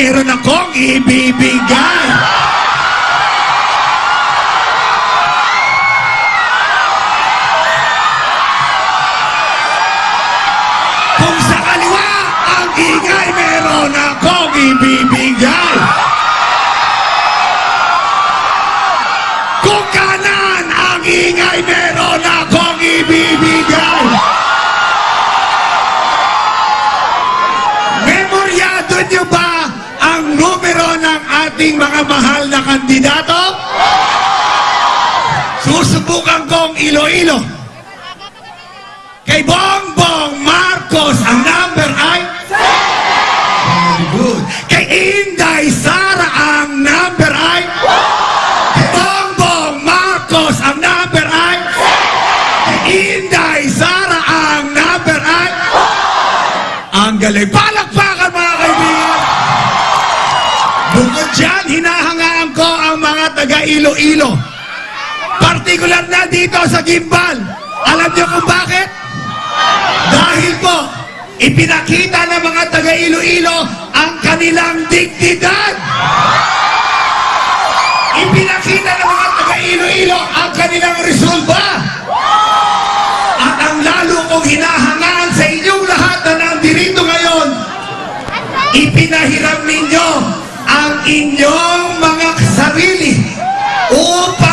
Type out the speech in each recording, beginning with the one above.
mayroon akong ibibigay. Kung sa kaliwa ang ingay, meron akong ibibigay. Ating mga mahal na kandidato? Susubukan kong ilo-ilo. Kay Bongbong Marcos, ang number ay? Very good. Kay Inday Sara, ang number ay? Kay Bongbong Marcos, ang number ay? Kay Inday Sara, ang number ay? Ang galing. Palakpakan Bukod dyan, hinahangaan ko ang mga taga Iloilo. Partikular na dito sa Gimbal. Alam niyo kung bakit? Dahil po, ipinakita ng mga taga Iloilo ang kanilang dignidad. Ipinakita ng mga taga Iloilo ang kanilang resolba. At ang lalo kong hinahangaan sa inyong lahat na nandirito ngayon, ipinahiram ninyo ang inyong mga sarili upang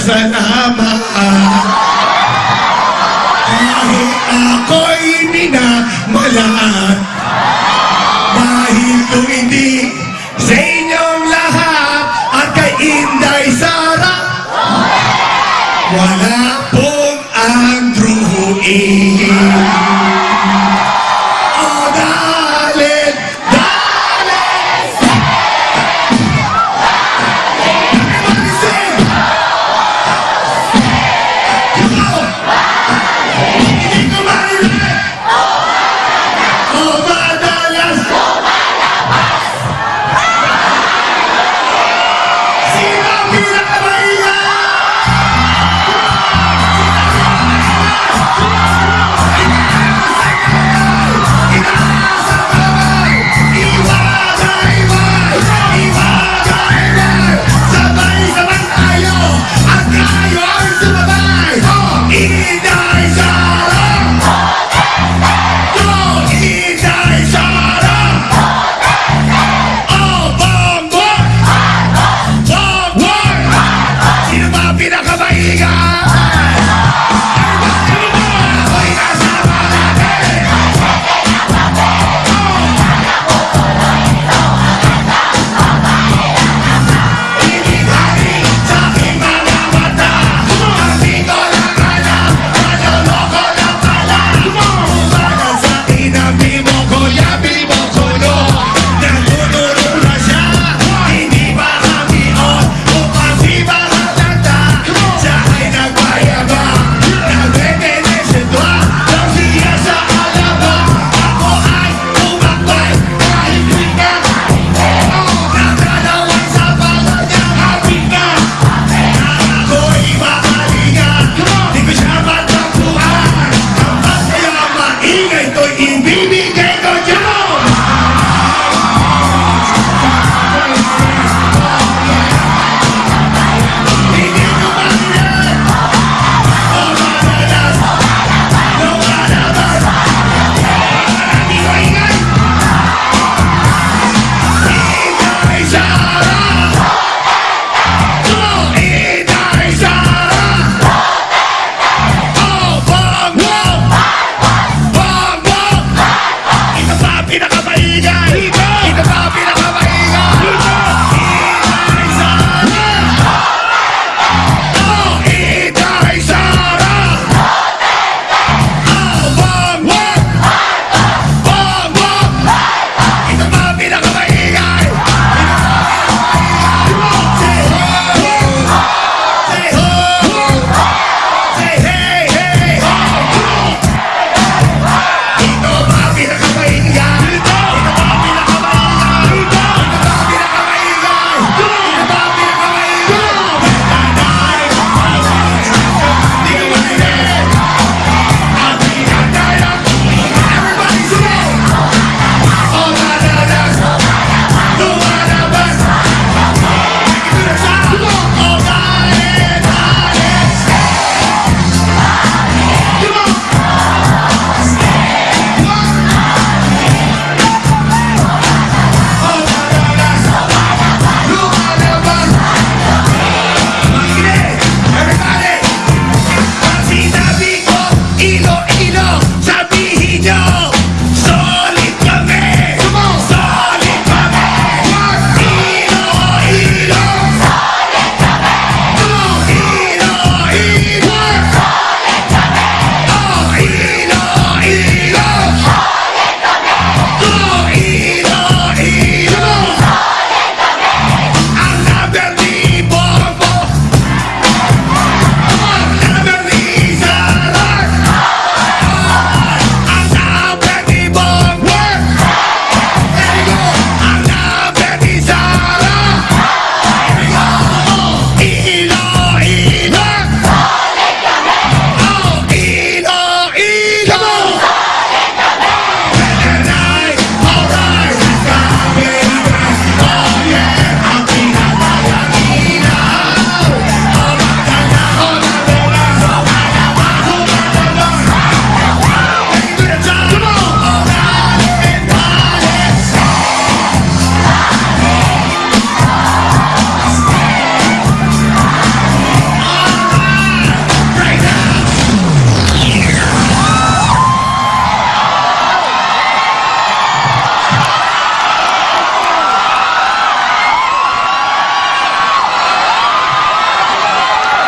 sa nama Kahit ako'y minamalaan Dahil lumindi sa inyong lahat At kay Inday Sara Wala pong ang druhuin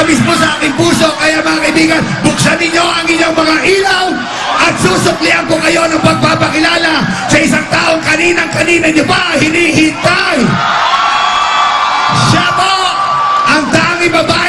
nakatamis po sa aking puso. Kaya mga kaibigan, buksan ninyo ang inyong mga ilaw at susuklian ko kayo ng pagpapakilala sa isang taong kaninang-kanina nyo pa hinihintay. Siya po ang tanging babae